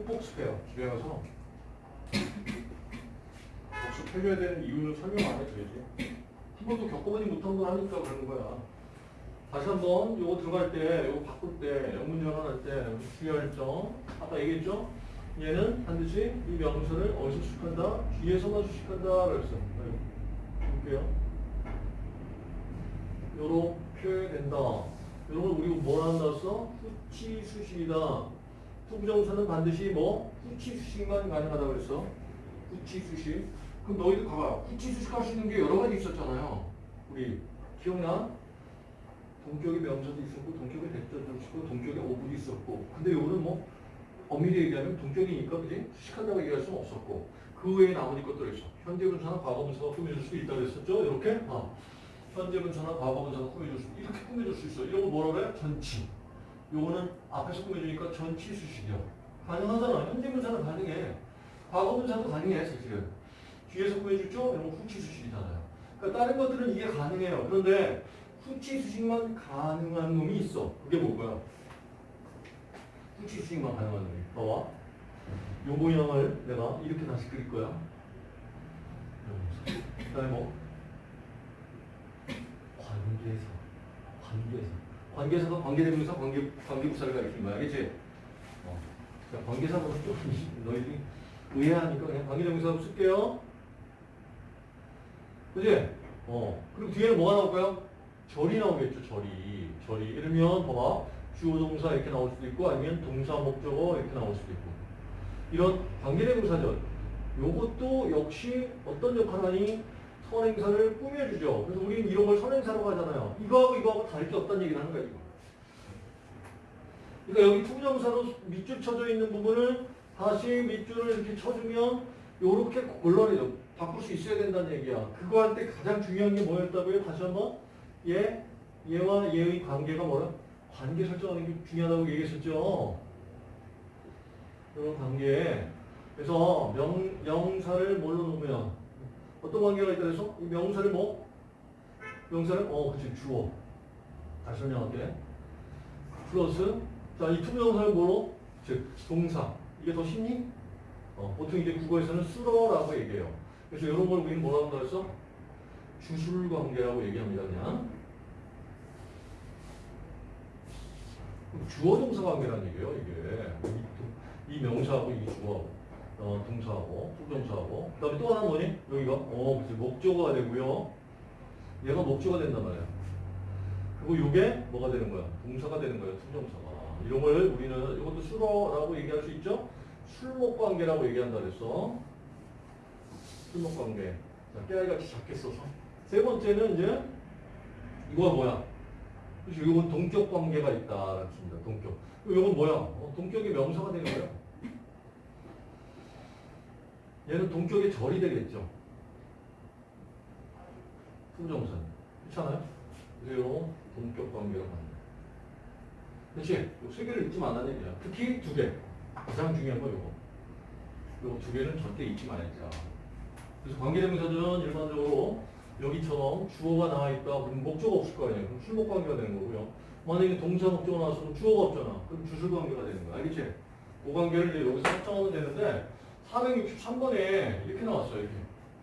꼭 복습해요. 집에 가서. 복습해줘야 되는 이유는 설명 안 해줘야지. 한 번도 겪어보지 못한 걸 하니까 그러는 거야. 다시 한번 요거 들어갈 때, 요거 바꿀 때, 영문 전환할 때 주의할 점. 아까 얘기했죠? 얘는 반드시 이 명사를 어디서 수식한다? 뒤에서만 수식한다. 그랬어. 볼게요. 요렇게 된다. 이런 걸 우리 뭐라 한다 했어? 후치 수식이다. to부정사는 반드시 뭐? 후치 수식만 가능하다 그랬어. 후치 수식. 그럼 너희들 봐봐. 후치 수식 할 수 있는 게 여러 가지 있었잖아요. 우리 기억나? 동격의 명사도 있었고 동격의 that절도 있었고 동격의 오분이 있었고 근데 요거는 뭐 엄밀히 얘기하면 동격이니까 그지? 수식한다고 얘기할 수는 없었고 그 외에 나머지 것들이 있어. 현재 분사나 과거 분사가 꾸며줄 수 있다 그랬었죠? 이렇게? 어. 현재 분사나 과거 분사가 꾸며줄 수 이렇게 꾸며줄 수 있어. 이런 거 뭐라 그래? 전치. 요거는 앞에서 꾸며주니까 전치 수식이야. 가능하잖아. 현재 분사는 가능해. 과거 분사도 가능해 사실은. 뒤에서 꾸며줬죠? 이런 거 후치 수식이잖아요. 그러니까 다른 것들은 이게 가능해요. 그런데 후치 수식만 가능한 놈이 있어. 그게 뭐고요? 후치 수식만 가능한 놈이. 봐봐. 요 모양을 내가 이렇게 다시 그릴 거야. 그 다음에 뭐? 관계사. 관계사. 관계사가 관계대명사, 관계, 관계부사를 가리키는 거야. 알겠지? 어. 자, 관계사는 좀 너희들이 의아하니까 그냥 관계대명사 쓸게요. 그지? 어. 그리고 뒤에는 뭐가 나올까요? 절이 나오겠죠, 절이. 절이. 이러면, 봐봐. 주어 동사 이렇게 나올 수도 있고, 아니면 동사 목적어 이렇게 나올 수도 있고. 이런 관계대명사절. 요것도 역시 어떤 역할을 하니? 선행사를 꾸며주죠. 그래서 우리는 이런 걸 선행사라고 하잖아요. 이거하고 이거하고 다를 게 없다는 얘기를 하는 거야, 이거. 그러니까 여기 to부정사로 밑줄 쳐져 있는 부분을 다시 밑줄을 이렇게 쳐주면 요렇게 골라내죠. 바꿀 수 있어야 된다는 얘기야. 그거 할 때 가장 중요한 게 뭐였다고요? 다시 한번. 얘, 얘와 얘의 관계가 뭐라? 관계 설정하는 게 중요하다고 얘기했었죠. 이런 관계. 그래서 명, 명사를 뭘로 놓으면 어떤 관계가 있다 그래서 이 명사를 뭐? 명사를 어, 그치 주어. 다시 설명할게. 플러스 자, 이 투명사를 뭐로? 즉 동사. 이게 더 쉽니? 어, 보통 이제 국어에서는 수러라고 얘기해요. 그래서 이런 걸 우리는 뭐라고 한다 그랬어? 주술 관계라고 얘기합니다, 그냥. 주어 동사 관계라는 얘기예요, 이게. 이, 이 명사하고 이 주어. 어, 동사하고,副동사하고. 그 다음에 또 하나 뭐니? 여기가, 어, 그치, 목적어가 되고요. 얘가 목적어가 된단 말이야. 그리고 요게 뭐가 되는 거야? 동사가 되는 거야, 투정사가. 이런 걸 우리는, 이것도 수러라고 얘기할 수 있죠? 술목 관계라고 얘기한다 그랬어. 술목 관계. 자, 깨알같이 작게 써서. 세 번째는 이제, 이거가 뭐야? 이건 동격 관계가 있다. 그렇습니다. 동격. 이건 뭐야? 어, 동격이 명사가 되는 거야. 얘는 동격의 절이 되겠죠. 품정선. 그렇잖아요? 이런 동격 관계가 맞는 그렇지? 세 개를 잊지 말라는 얘기야. 특히 두 개. 가장 중요한 거 요거. 요거 두 개는 절대 잊지 말자. 그래서 관계대명사들은 일반적으로 여기처럼 주어가 나와 있다. 그럼 목적어 없을 거 아니에요. 그럼 술목 관계가 되는 거고요. 만약에 동사 목적어 그럼 주어가 없잖아. 그럼 주술 관계가 되는 거야. 알겠지? 그 관계를 이제 여기서 확정하면 되는데 463번에 이렇게 나왔어요. 이렇게.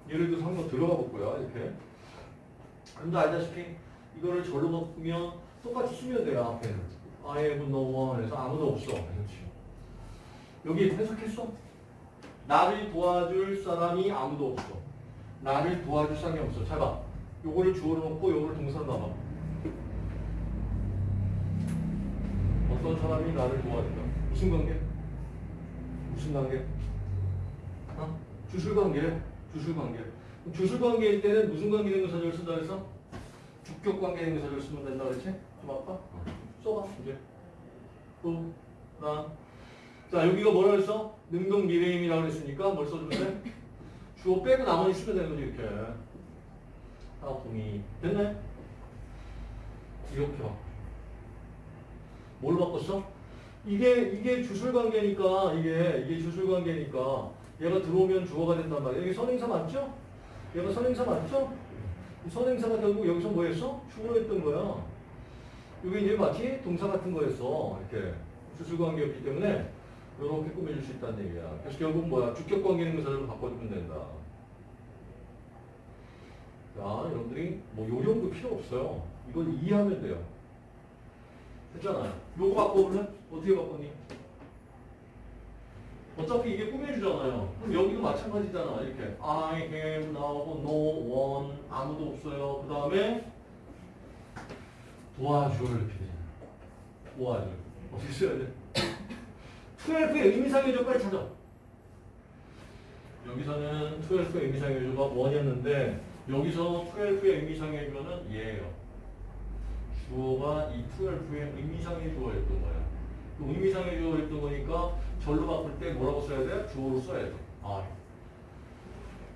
예를 들어서 한번 들어가 볼 거야. 이렇게. 근데 알다시피 이거를 절로 바꾸면 똑같이 쓰면 돼요. 앞에는. I have no one 해서 아무도 없어. 그렇지. 여기 해석했어? 나를 도와줄 사람이 아무도 없어. 나를 도와줄 사람이 없어. 잘 봐. 요거를 주어로 놓고 요거를 동사로 놔봐. 어떤 사람이 나를 도와준다. 무슨 관계? 무슨 관계? 어? 주술 관계. 주술 관계. 그럼 주술 관계일 때는 무슨 관계 대명사절 쓴다 그래서? 주격 관계 대명사절 쓰면 된다 그랬지? 좀 아파? 써봐 이제. 또, 나. 자 여기가 뭐라 그랬어? 능동 미래임이라고 그랬으니까 뭘 써주면 돼? 주어 빼고 나머지 쓰면 되는 거지 이렇게. 동의. 됐네? 이렇게 봐. 뭘 바꿨어? 이게 이게 주술 관계니까 이게 이게 주술 관계니까 얘가 들어오면 주어가 된단 말이야. 여기 선행사 맞죠? 얘가 선행사 맞죠? 이 선행사가 결국 여기서 뭐 했어? 주어로 했던 거야. 이게 이제 마치 동사 같은 거였어. 이렇게 주술 관계였기 때문에 이렇게 꾸며줄 수 있다는 얘기야. 그래서 결국 뭐야? 주격 관계 대명사를 바꿔주면 된다. 자, 여러분들이 뭐요 정도 필요 없어요. 이건 이해하면 돼요. 됐잖아요. 요거 바꿔볼래? 어떻게 바꿨니? 어차피 이게 꾸며주잖아요. 그럼 여기도 마찬가지잖아. 이렇게 I am 나오고 no one 아무도 없어요. 그 다음에 도와줄 되잖아. 도와줄. 어떻게 써야 돼? 12의 의미상의 조까지 찾아. 여기서는 12의 의미상의 조가 1이었는데 여기서 12의 의미상의 조는 얘예요. 주어가 이 12의 의미상의 주어였던. 그 의미상의 주어였던 거니까 절로 바꿀 때 뭐라고 써야 돼? 주어로 써야 돼. 아.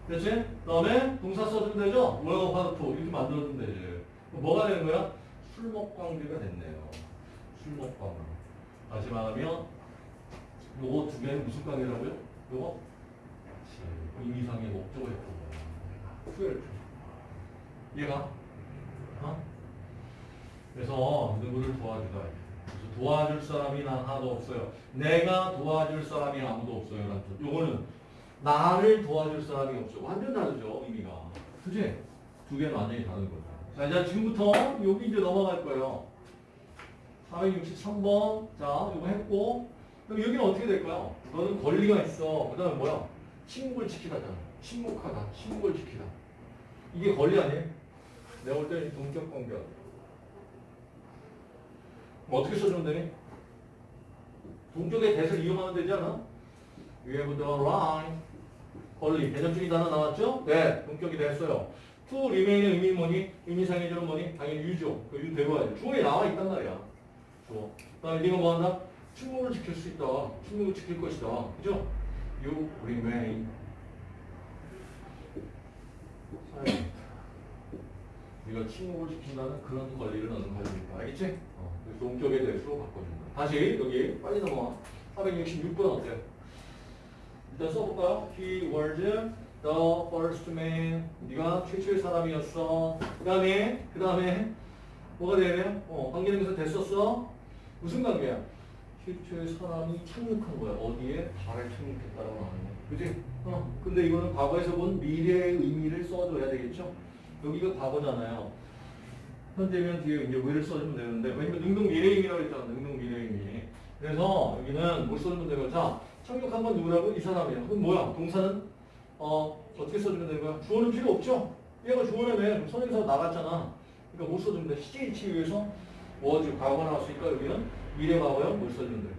됐지? 그 다음에 동사 써주면 되죠? 뭐라고 파르토 이렇게 만들어주면 되지. 뭐가 되는 거야? 술먹관계가 됐네요. 다시 말하면 요거 두 개는 무슨 관계라고요? 요거? 그치. 의미상의 목적을 했던 거야. 투엘 얘가? 어? 그래서 누구를 도와주다. 도와줄 사람이 난 하나도 없어요. 내가 도와줄 사람이 아무도 없어요. 요거는 나를 도와줄 사람이 없어. 완전 다르죠, 의미가. 그지? 두 개는 완전히 다른 거죠. 자, 이제 지금부터 여기 이제 넘어갈 거예요. 463번. 자, 이거 했고. 그럼 여기는 어떻게 될까요? 너는 권리가 있어. 그 다음에 뭐야? 침묵을 지키다잖아. 침묵하다. 침묵을 지키다. 이게 권리 아니에요? 내가 볼 때는 동격. 뭐 어떻게 써주면 되니? 동격의 대를 이용하면 되지 않아? You have right. 권리. 대전적인 단어 나왔죠? 네. 동격이 됐어요. to remain의 의미는 뭐니? 의미상의 절은 뭐니? 당연히 유죠. 그 유 되고 야지 주어에 나와 있단 말이야. 주어. 그 다음에 네가 뭐 한다? 침묵을 지킬 수 있다. 침묵을 지킬 것이다. 그죠? You remain. 네가 침묵을 지킨다는 그런 권리를 너는 가지고 있다. 알겠지? 어, 동격에 대해서 바꿔준다. 다시 여기 빨리 넘어와. 466번 어때요? 일단 써볼까요? He was the first man. 네가 최초의 사람이었어. 그 다음에 그 다음에 뭐가 돼요? 어, 관계대명사 됐었어. 무슨 관계야? 최초의 사람이 착륙한 거야. 어디에? 발에 착륙했다라고 하는 거. 그지? 어. 근데 이거는 과거에서 본 미래의 의미를 써줘야 되겠죠? 여기가 과거잖아요. 현재면 뒤에 이제 왜를 써주면 되는데 왜냐면 능동 미래임이라고 했잖아. 능동 미래임이. 그래서 여기는 뭘 써주면 되고 자 착륙한 건 누구라고? 이 사람이야. 그럼 뭐야? 동사는 어 어떻게 써주면 되는 거야? 주어는 필요 없죠? 얘가 주어라며 선행사 나갔잖아. 그러니까 못 써주면 돼. CH 위해서 뭐지? 과거 나왔으니까 여기는 미래 과거요? 뭘 써주면 돼?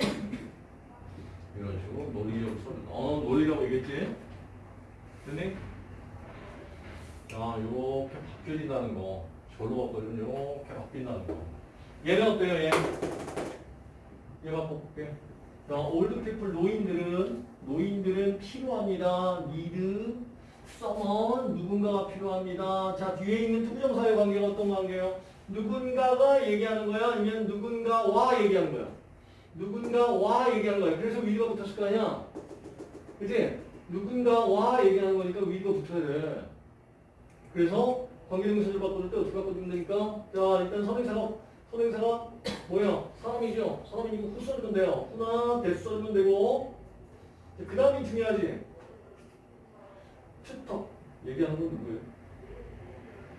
이런 식으로 논리적으로 써준다. 어 논리라고 얘기했지? 됐니? 자, 요렇게 바뀌어진다는 거. 절로 바꿔주면 요렇게 바뀐다는 거. 얘는 어때요, 얘? 얘 바꿔볼게. 자, old people 노인들은, 노인들은 필요합니다. need, someone, 누군가가 필요합니다. 자, 뒤에 있는 to부정사의 관계가 어떤 관계예요? 누군가가 얘기하는 거야? 아니면 누군가와 얘기하는 거야? 누군가와 얘기하는 거야. 그래서 위가 붙었을 거 아니야? 그지? 누군가와 얘기하는 거니까 위가 붙어야 돼. 그래서 관계대명사를 바꿔줄 때 어떻게 바꿔주면 되니까? 자, 일단 선행사가, 선행사가 뭐야? 사람이죠? 사람이니까 who 써주면 돼요. who나 that 써주면 되고. 그 다음이 중요하지. 투터. 얘기하는 건 누구예요?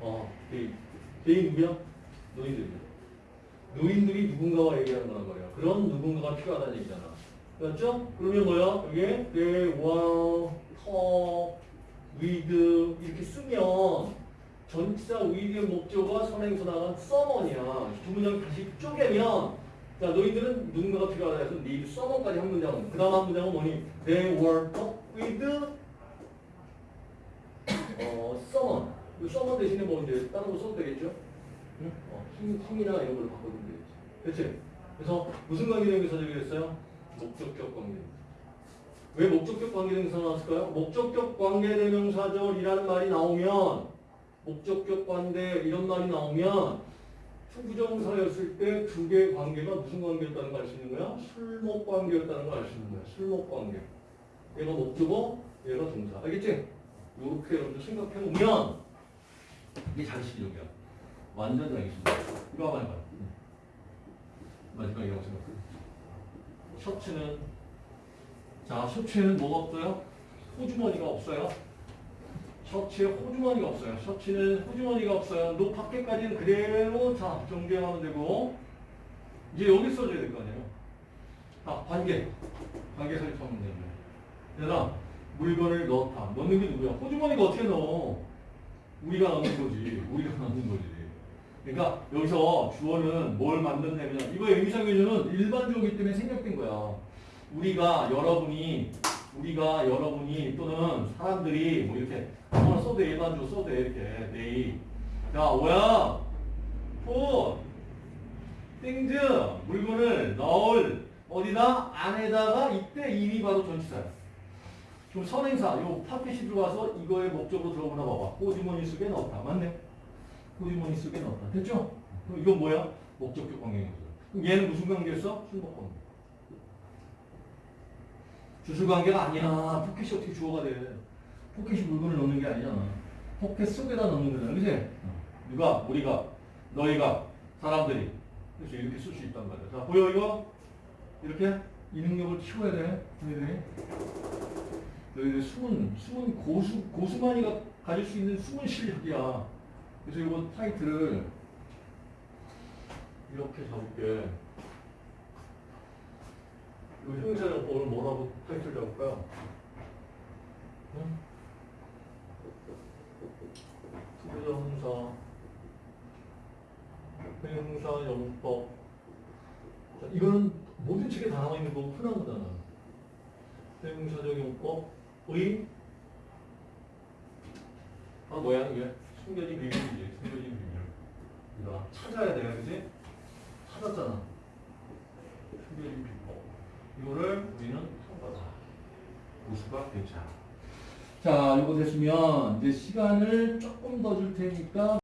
어, 개인. 개인 누구야? 노인들이야. 노인들이 누군가와 얘기하는 거란 말이야. 그런 누군가가 필요하다는 얘기잖아. 맞죠? 그러면 뭐야? 이게 they want, talk, with 이렇게 쓰면 전치사 with의 선행사 나간 someone이야. 두 문장 다시 쪼개면 자 너희들은 누군가가 필요하다 해서 need someone까지 한 문장은 그 다음 한 문장은 뭐니? They were with 어, someone. 이 someone 대신에 뭐 이제 다른 거 써도 되겠죠? 응? 어, 힘, 힘이나 이런 걸로 바꿔주면 되겠지. 그치? 그래서 무슨 관계대명사 되겠어요? 목적격 관계대명사. 왜 목적격 관계대명사 나왔을까요? 목적격 관계대명사절이라는 말이 나오면 목적격 관대 이런 말이 나오면 to부정사였을 때 두 개의 관계가 무슨 관계였다는 걸 알 수 있는 거야? 술목 관계였다는 걸 알 수 있는 거야. 술목 관계. 얘가 목적어, 얘가 동사. 알겠지? 이렇게 여러분들 생각해보면 이게 장식이적이야. 완전 장식이야. 이거 한번 해봐요. 마지막 이라고 생각해. 셔츠는 자 셔츠에는 뭐가 없어요? 호주머니가 없어요. 셔츠에 호주머니가 없어요. 셔츠는 호주머니가 없어요. 노 밖에까지는 그대로 자 정리하면 되고 이제 여기 써줘야 될 거 아니에요. 아 관계 관계 설정하면 되는 거예요. 얘들아 물건을 넣다. 넣는 게 누구야? 호주머니가 어떻게 넣어? 우리가 넣는 거지. 우리가 넣는 거지. 그러니까 여기서 주어는 뭘 만든다면 이거 의미상규주는 일반적이기 때문에 생략된 거야. 우리가 여러분이 우리가 여러분이 또는 사람들이 뭐 이렇게 아무나 써도 돼, 일반적으로 써도 돼 이렇게 내일 야 뭐야 put things 물건을 넣을 어디다 안에다가 이때 in이 바로 전치사야. 그럼 선행사 요 포켓이 들어와서 이거의 목적어로 들어보나 봐봐. 호주머니 속에 넣었다. 맞네. 호주머니 속에 넣었다. 됐죠? 그럼 이건 뭐야? 목적격 관계인 거죠. 그럼 얘는 무슨 관계였어? 술목 관계. 주술 관계가 아니야. 포켓이 어떻게 주어가 돼? 포켓이 물건을 넣는 게 아니잖아. 포켓 속에다 넣는 거잖아. 그지? 누가? 우리가, 너희가, 사람들이. 그래서 이렇게 쓸 수 있단 말이야. 자, 보여 이거? 이렇게 이 능력을 키워야 돼. 너희들이. 너희들 숨은, 숨은 고수, 고수만이가 가질 수 있는 숨은 실력이야. 그래서 이거 타이틀을 이렇게 잡을게. 이거 형용사적 용법을 뭐라고 타이틀 잡을까요? 응? to부정사 형용사적 용법 자, 이거는 모든 책에 다 나와 있는 거고 흔한 거잖아. 형용사적 용법의 아 뭐야 이게 숨겨진 비밀이지 숨겨진 비밀. 이거 찾아야 돼, 그지? 찾았잖아. 숨겨진 비법. 이거를 우리는 통과다. 우수가 괜찮아. 자, 이거 됐으면 이제 시간을 조금 더 줄 테니까.